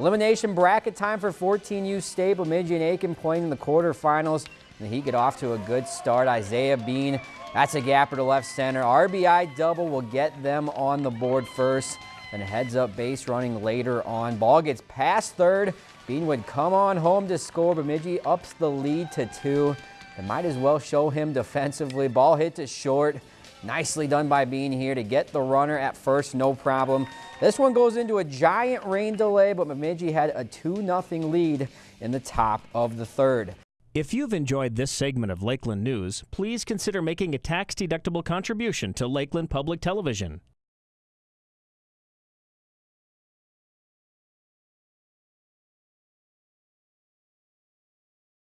Elimination bracket time for 14U State. Bemidji and Aitkin playing in the quarterfinals. And he get off to a good start. Isaiah Bean, that's a gapper to left center. RBI double will get them on the board first. Then a heads up base running later on. Ball gets past third. Bean would come on home to score. Bemidji ups the lead to two. They might as well show him defensively. Ball hit to short. Nicely done by Bean here to get the runner at first, no problem. This one goes into a giant rain delay, but Bemidji had a 2-0 lead in the top of the third. If you've enjoyed this segment of Lakeland News, please consider making a tax-deductible contribution to Lakeland Public Television.